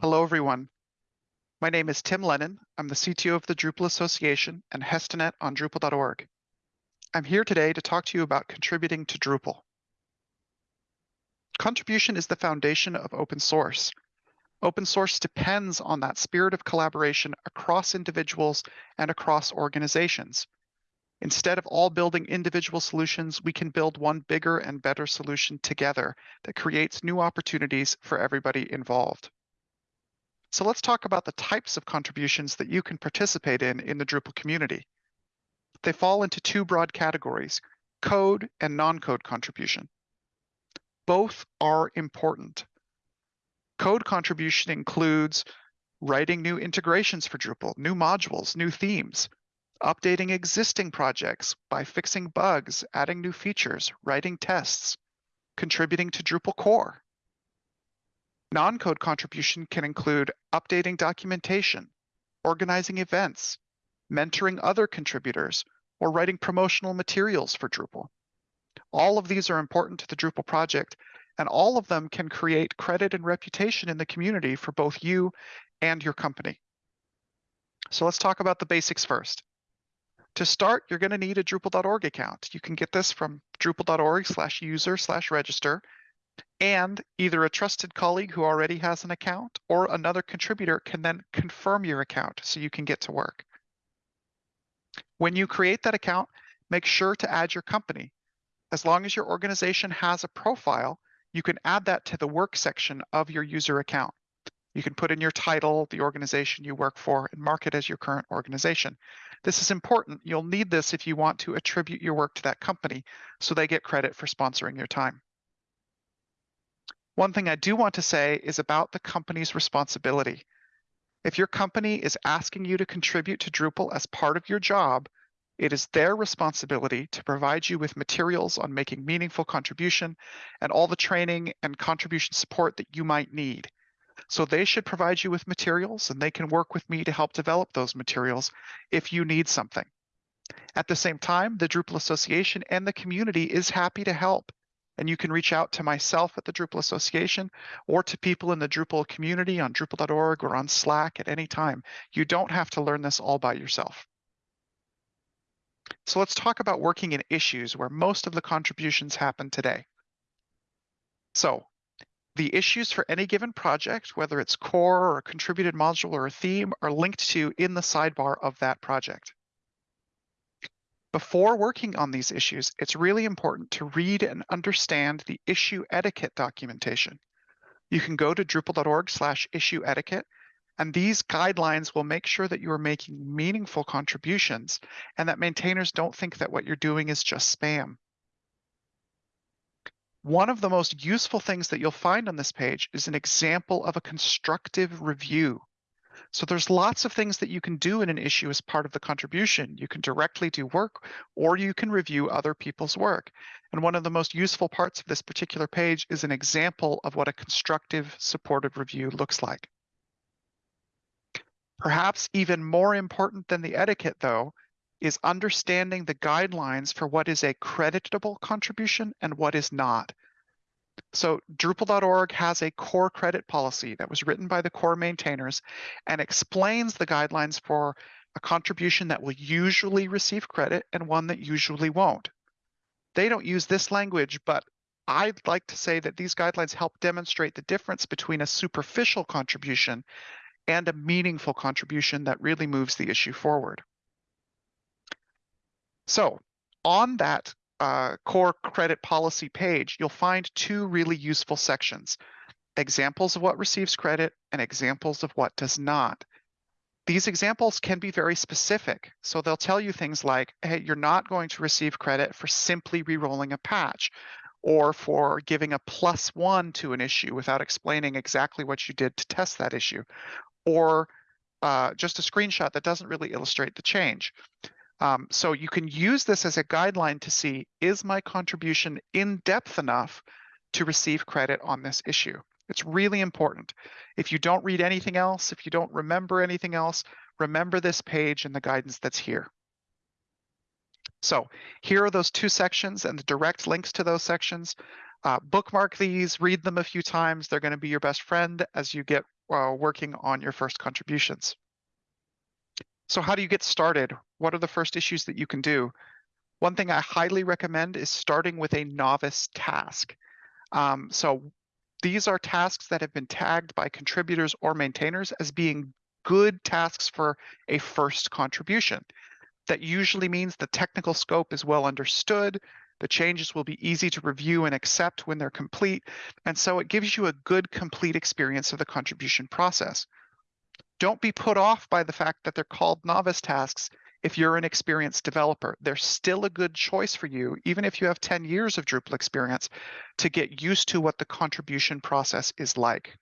Hello, everyone. My name is Tim Lehnen. I'm the CTO of the Drupal Association and Hestenet on Drupal.org. I'm here today to talk to you about contributing to Drupal. Contribution is the foundation of open source. Open source depends on that spirit of collaboration across individuals and across organizations. Instead of all building individual solutions, we can build one bigger and better solution together that creates new opportunities for everybody involved. So let's talk about the types of contributions that you can participate in in the Drupal community. They fall into two broad categories, code and non-code contribution. Both are important. Code contribution includes writing new integrations for Drupal, new modules, new themes, updating existing projects by fixing bugs, adding new features, writing tests, contributing to Drupal core. Non-code contribution can include updating documentation, organizing events, mentoring other contributors, or writing promotional materials for Drupal. All of these are important to the Drupal project, and all of them can create credit and reputation in the community for both you and your company. So let's talk about the basics first. To start, you're going to need a Drupal.org account. You can get this from drupal.org slash user slash register, and either a trusted colleague who already has an account or another contributor can then confirm your account so you can get to work. When you create that account, make sure to add your company. As long as your organization has a profile, you can add that to the work section of your user account. You can put in your title, the organization you work for, and mark it as your current organization. This is important. You'll need this if you want to attribute your work to that company so they get credit for sponsoring your time. One thing I do want to say is about the company's responsibility. If your company is asking you to contribute to Drupal as part of your job, it is their responsibility to provide you with materials on making meaningful contribution and all the training and contribution support that you might need. So they should provide you with materials and they can work with me to help develop those materials if you need something. At the same time, the Drupal Association and the community is happy to help. And you can reach out to myself at the Drupal Association or to people in the Drupal community on Drupal.org or on Slack at any time. You don't have to learn this all by yourself. So let's talk about working in issues where most of the contributions happen today. So the issues for any given project, whether it's core or a contributed module or a theme, are linked to in the sidebar of that project. Before working on these issues, it's really important to read and understand the issue etiquette documentation. You can go to drupal.org slash issue etiquette, and these guidelines will make sure that you are making meaningful contributions and that maintainers don't think that what you're doing is just spam. One of the most useful things that you'll find on this page is an example of a constructive review. So there's lots of things that you can do in an issue as part of the contribution. You can directly do work or you can review other people's work. And one of the most useful parts of this particular page is an example of what a constructive supported review looks like. Perhaps even more important than the etiquette though, is understanding the guidelines for what is a creditable contribution and what is not. So Drupal.org has a core credit policy that was written by the core maintainers and explains the guidelines for a contribution that will usually receive credit and one that usually won't. They don't use this language, but I'd like to say that these guidelines help demonstrate the difference between a superficial contribution and a meaningful contribution that really moves the issue forward. So on that uh, core credit policy page, you'll find two really useful sections, examples of what receives credit and examples of what does not. These examples can be very specific. So they'll tell you things like, hey, you're not going to receive credit for simply re-rolling a patch or for giving a plus one to an issue without explaining exactly what you did to test that issue, or uh, just a screenshot that doesn't really illustrate the change. Um, so you can use this as a guideline to see, is my contribution in depth enough to receive credit on this issue? It's really important. If you don't read anything else, if you don't remember anything else, remember this page and the guidance that's here. So here are those two sections and the direct links to those sections. Uh, bookmark these, read them a few times. They're going to be your best friend as you get uh, working on your first contributions. So how do you get started? What are the first issues that you can do? One thing I highly recommend is starting with a novice task. Um, so these are tasks that have been tagged by contributors or maintainers as being good tasks for a first contribution. That usually means the technical scope is well understood, the changes will be easy to review and accept when they're complete, and so it gives you a good complete experience of the contribution process. Don't be put off by the fact that they're called novice tasks if you're an experienced developer. They're still a good choice for you, even if you have 10 years of Drupal experience, to get used to what the contribution process is like.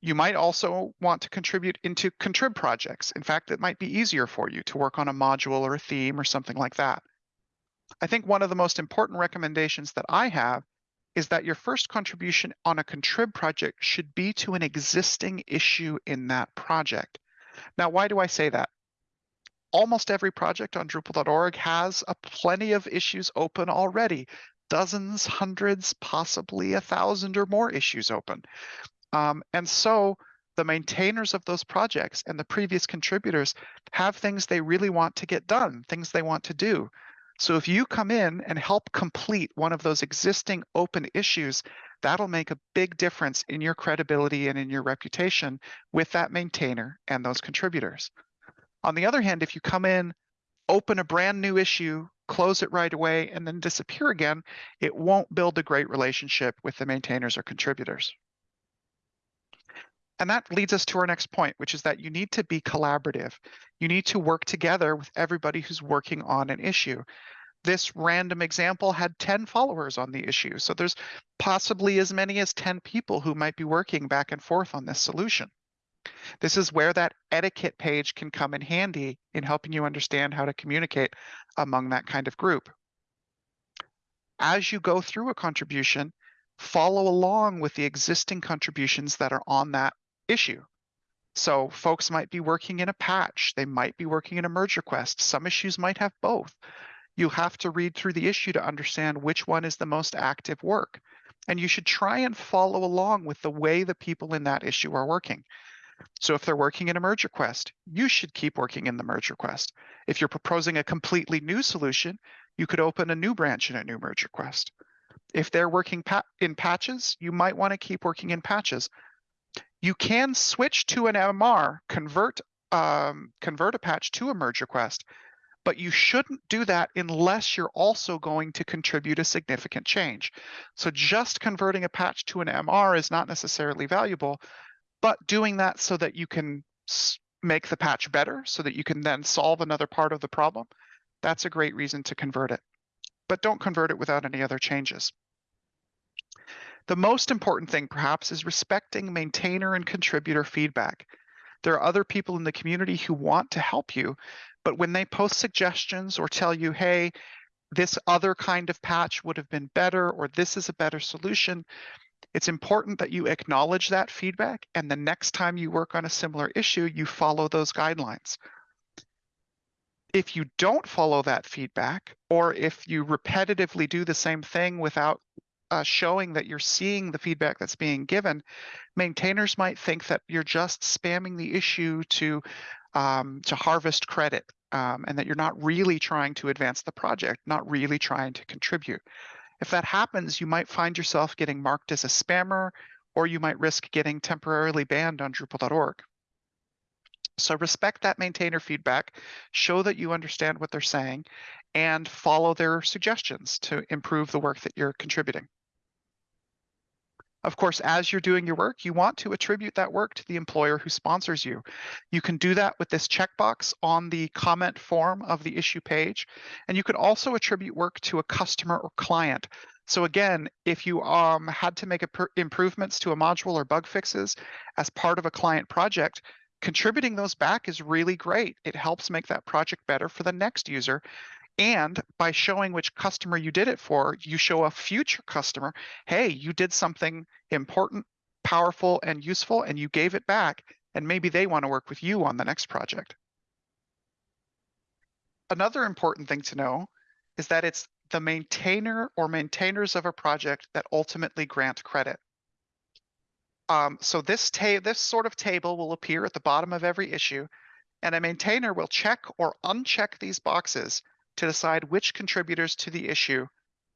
You might also want to contribute into contrib projects. In fact, it might be easier for you to work on a module or a theme or something like that. I think one of the most important recommendations that I have is that your first contribution on a contrib project should be to an existing issue in that project. Now, why do I say that? Almost every project on Drupal.org has a plenty of issues open already, dozens, hundreds, possibly a thousand or more issues open. Um, and so the maintainers of those projects and the previous contributors have things they really want to get done, things they want to do. So if you come in and help complete one of those existing open issues, that'll make a big difference in your credibility and in your reputation with that maintainer and those contributors. On the other hand, if you come in, open a brand new issue, close it right away, and then disappear again, it won't build a great relationship with the maintainers or contributors. And that leads us to our next point, which is that you need to be collaborative. You need to work together with everybody who's working on an issue. This random example had 10 followers on the issue. So there's possibly as many as 10 people who might be working back and forth on this solution. This is where that etiquette page can come in handy in helping you understand how to communicate among that kind of group. As you go through a contribution, follow along with the existing contributions that are on that issue. So folks might be working in a patch, they might be working in a merge request. Some issues might have both. You have to read through the issue to understand which one is the most active work. And you should try and follow along with the way the people in that issue are working. So if they're working in a merge request, you should keep working in the merge request. If you're proposing a completely new solution, you could open a new branch in a new merge request. If they're working pa in patches, you might want to keep working in patches you can switch to an MR, convert um, convert a patch to a merge request, but you shouldn't do that unless you're also going to contribute a significant change. So just converting a patch to an MR is not necessarily valuable, but doing that so that you can make the patch better, so that you can then solve another part of the problem, that's a great reason to convert it. But don't convert it without any other changes. The most important thing, perhaps, is respecting maintainer and contributor feedback. There are other people in the community who want to help you, but when they post suggestions or tell you, hey, this other kind of patch would have been better, or this is a better solution, it's important that you acknowledge that feedback. And the next time you work on a similar issue, you follow those guidelines. If you don't follow that feedback, or if you repetitively do the same thing without uh, showing that you're seeing the feedback that's being given, maintainers might think that you're just spamming the issue to um, to harvest credit, um, and that you're not really trying to advance the project, not really trying to contribute. If that happens, you might find yourself getting marked as a spammer, or you might risk getting temporarily banned on Drupal.org. So respect that maintainer feedback, show that you understand what they're saying, and follow their suggestions to improve the work that you're contributing. Of course, as you're doing your work, you want to attribute that work to the employer who sponsors you. You can do that with this checkbox on the comment form of the issue page. And you can also attribute work to a customer or client. So again, if you um, had to make improvements to a module or bug fixes as part of a client project, contributing those back is really great. It helps make that project better for the next user and by showing which customer you did it for, you show a future customer, hey, you did something important, powerful, and useful, and you gave it back. And maybe they want to work with you on the next project. Another important thing to know is that it's the maintainer or maintainers of a project that ultimately grant credit. Um, so this this sort of table will appear at the bottom of every issue, and a maintainer will check or uncheck these boxes to decide which contributors to the issue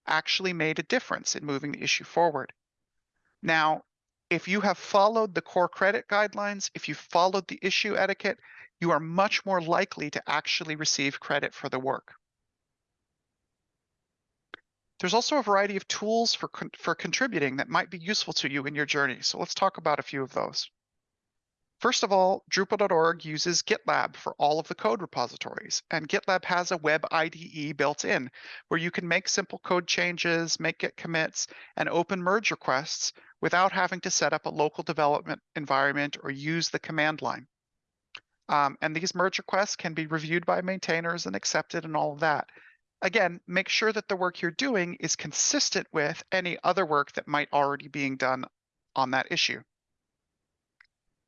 actually made a difference in moving the issue forward. Now, if you have followed the core credit guidelines, if you followed the issue etiquette, you are much more likely to actually receive credit for the work. There's also a variety of tools for, for contributing that might be useful to you in your journey. So let's talk about a few of those. First of all, Drupal.org uses GitLab for all of the code repositories, and GitLab has a web IDE built in where you can make simple code changes, make Git commits, and open merge requests without having to set up a local development environment or use the command line. Um, and these merge requests can be reviewed by maintainers and accepted and all of that. Again, make sure that the work you're doing is consistent with any other work that might already being done on that issue.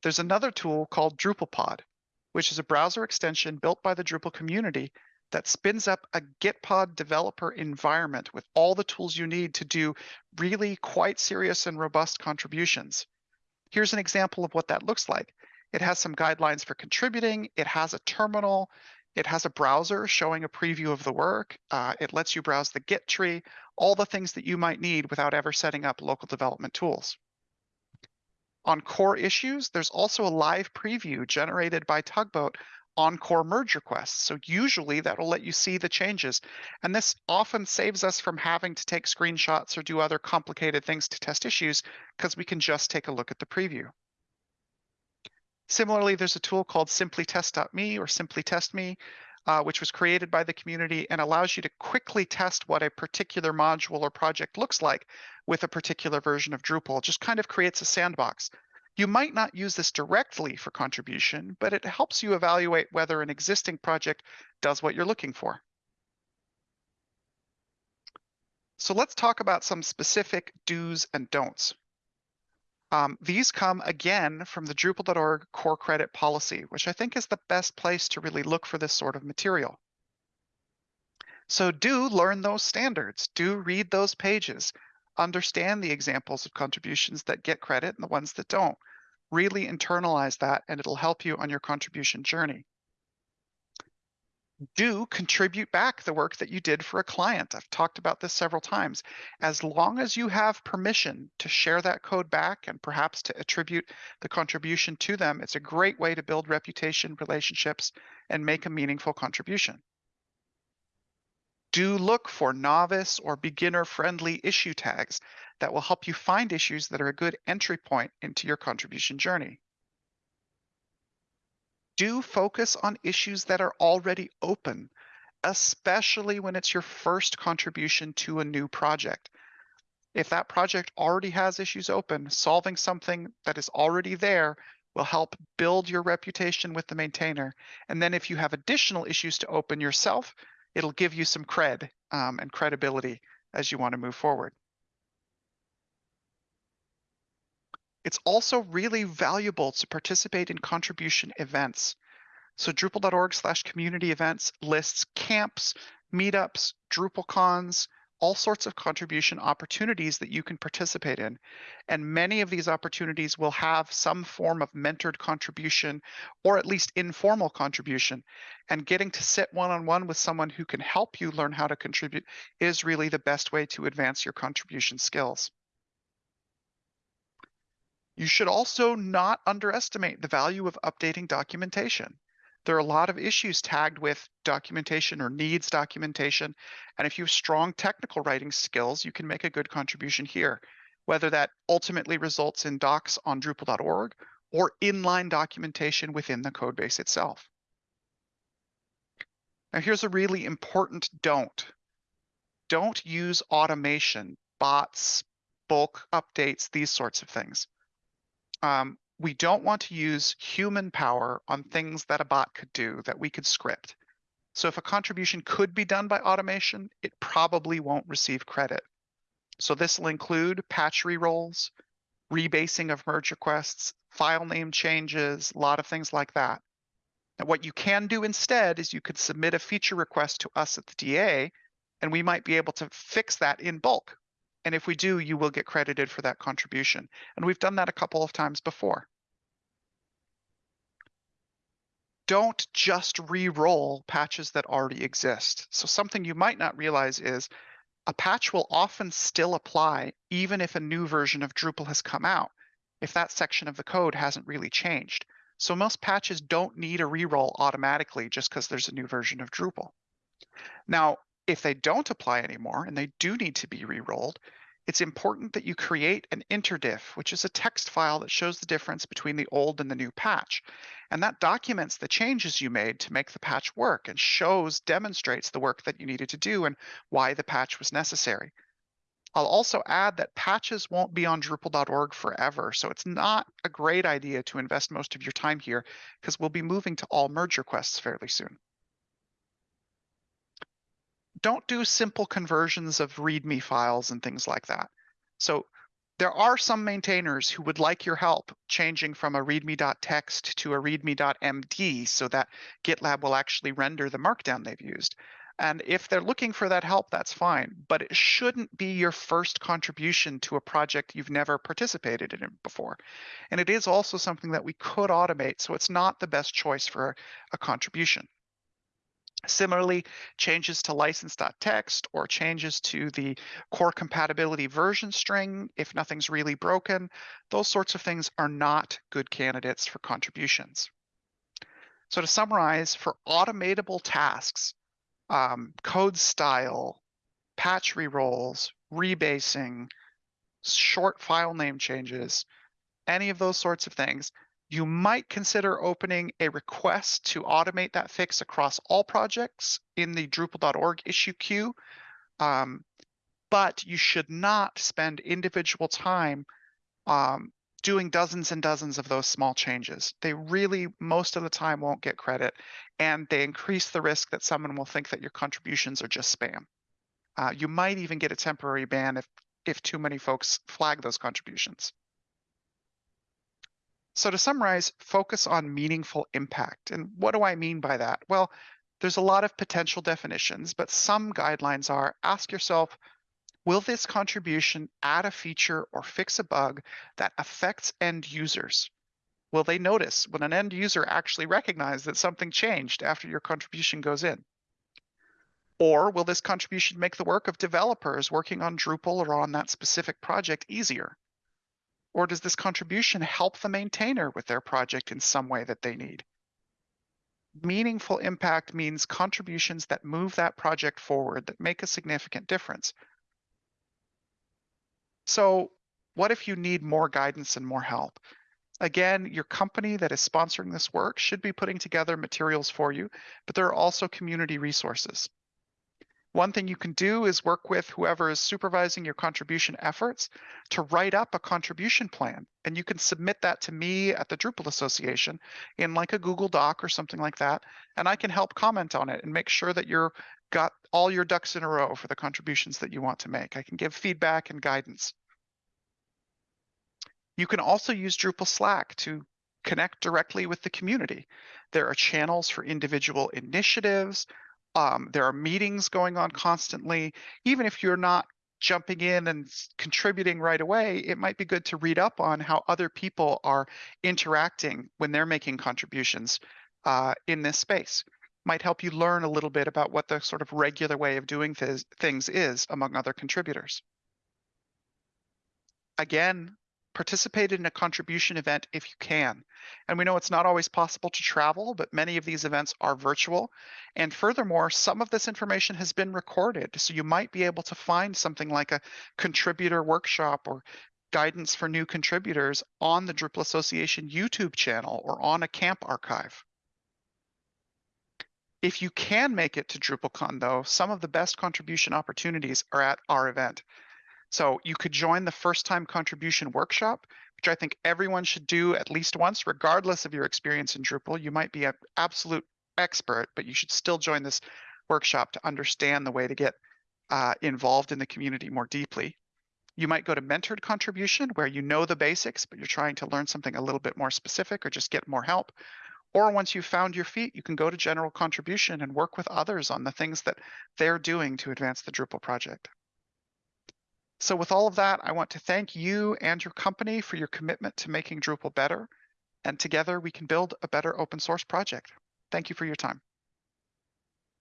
There's another tool called DrupalPod, which is a browser extension built by the Drupal community that spins up a Gitpod developer environment with all the tools you need to do really quite serious and robust contributions. Here's an example of what that looks like. It has some guidelines for contributing. It has a terminal. It has a browser showing a preview of the work. Uh, it lets you browse the Git tree, all the things that you might need without ever setting up local development tools. On core issues, there's also a live preview generated by Tugboat on core merge requests. So usually that will let you see the changes. And this often saves us from having to take screenshots or do other complicated things to test issues because we can just take a look at the preview. Similarly, there's a tool called simplytest.me or simply test me, uh, which was created by the community and allows you to quickly test what a particular module or project looks like with a particular version of Drupal. It just kind of creates a sandbox. You might not use this directly for contribution, but it helps you evaluate whether an existing project does what you're looking for. So let's talk about some specific do's and don'ts. Um, these come again from the Drupal.org core credit policy, which I think is the best place to really look for this sort of material. So do learn those standards, do read those pages, understand the examples of contributions that get credit and the ones that don't. Really internalize that and it'll help you on your contribution journey do contribute back the work that you did for a client. I've talked about this several times. As long as you have permission to share that code back and perhaps to attribute the contribution to them, it's a great way to build reputation, relationships, and make a meaningful contribution. Do look for novice or beginner friendly issue tags that will help you find issues that are a good entry point into your contribution journey do focus on issues that are already open, especially when it's your first contribution to a new project. If that project already has issues open, solving something that is already there will help build your reputation with the maintainer. And then if you have additional issues to open yourself, it'll give you some cred um, and credibility as you want to move forward. It's also really valuable to participate in contribution events. So Drupal.org slash community events lists camps, meetups, DrupalCons, all sorts of contribution opportunities that you can participate in. And many of these opportunities will have some form of mentored contribution or at least informal contribution. And getting to sit one on one with someone who can help you learn how to contribute is really the best way to advance your contribution skills. You should also not underestimate the value of updating documentation. There are a lot of issues tagged with documentation or needs documentation. And if you have strong technical writing skills, you can make a good contribution here, whether that ultimately results in docs on Drupal.org or inline documentation within the codebase itself. Now here's a really important don't. Don't use automation, bots, bulk updates, these sorts of things um, we don't want to use human power on things that a bot could do that we could script. So if a contribution could be done by automation, it probably won't receive credit. So this will include patch rerolls, rebasing of merge requests, file name changes, a lot of things like that. And what you can do instead is you could submit a feature request to us at the DA, and we might be able to fix that in bulk And if we do, you will get credited for that contribution. And we've done that a couple of times before. Don't just re-roll patches that already exist. So something you might not realize is a patch will often still apply even if a new version of Drupal has come out, if that section of the code hasn't really changed. So most patches don't need a re-roll automatically just because there's a new version of Drupal. Now, if they don't apply anymore and they do need to be re-rolled, it's important that you create an interdiff, which is a text file that shows the difference between the old and the new patch. And that documents the changes you made to make the patch work and shows, demonstrates the work that you needed to do and why the patch was necessary. I'll also add that patches won't be on Drupal.org forever, so it's not a great idea to invest most of your time here because we'll be moving to all merge requests fairly soon don't do simple conversions of README files and things like that. So there are some maintainers who would like your help changing from a readme.txt to a readme.md so that GitLab will actually render the markdown they've used. And if they're looking for that help, that's fine. But it shouldn't be your first contribution to a project you've never participated in before. And it is also something that we could automate, so it's not the best choice for a contribution. Similarly, changes to license.txt or changes to the core compatibility version string, if nothing's really broken, those sorts of things are not good candidates for contributions. So to summarize, for automatable tasks, um, code style, patch rerolls, rebasing, short file name changes, any of those sorts of things, you might consider opening a request to automate that fix across all projects in the Drupal.org issue queue. Um, but you should not spend individual time um, doing dozens and dozens of those small changes. They really, most of the time, won't get credit, and they increase the risk that someone will think that your contributions are just spam. Uh, you might even get a temporary ban if, if too many folks flag those contributions. So to summarize, focus on meaningful impact. And what do I mean by that? Well, there's a lot of potential definitions, but some guidelines are ask yourself, will this contribution add a feature or fix a bug that affects end users? Will they notice when an end user actually recognize that something changed after your contribution goes in? Or will this contribution make the work of developers working on Drupal or on that specific project easier? Or does this contribution help the maintainer with their project in some way that they need? Meaningful impact means contributions that move that project forward, that make a significant difference. So what if you need more guidance and more help? Again, your company that is sponsoring this work should be putting together materials for you, but there are also community resources. One thing you can do is work with whoever is supervising your contribution efforts to write up a contribution plan. And you can submit that to me at the Drupal Association in like a Google Doc or something like that. And I can help comment on it and make sure that you're got all your ducks in a row for the contributions that you want to make. I can give feedback and guidance. You can also use Drupal Slack to connect directly with the community. There are channels for individual initiatives, um, there are meetings going on constantly. Even if you're not jumping in and contributing right away, it might be good to read up on how other people are interacting when they're making contributions uh, in this space. Might help you learn a little bit about what the sort of regular way of doing th things is among other contributors. Again, participate in a contribution event if you can. And we know it's not always possible to travel, but many of these events are virtual. And furthermore, some of this information has been recorded. So you might be able to find something like a contributor workshop or guidance for new contributors on the Drupal Association YouTube channel or on a camp archive. If you can make it to DrupalCon though, some of the best contribution opportunities are at our event. So you could join the first time contribution workshop, which I think everyone should do at least once, regardless of your experience in Drupal. You might be an absolute expert, but you should still join this workshop to understand the way to get uh, involved in the community more deeply. You might go to mentored contribution where you know the basics, but you're trying to learn something a little bit more specific or just get more help. Or once you've found your feet, you can go to general contribution and work with others on the things that they're doing to advance the Drupal project. So with all of that, I want to thank you and your company for your commitment to making Drupal better. And together we can build a better open source project. Thank you for your time.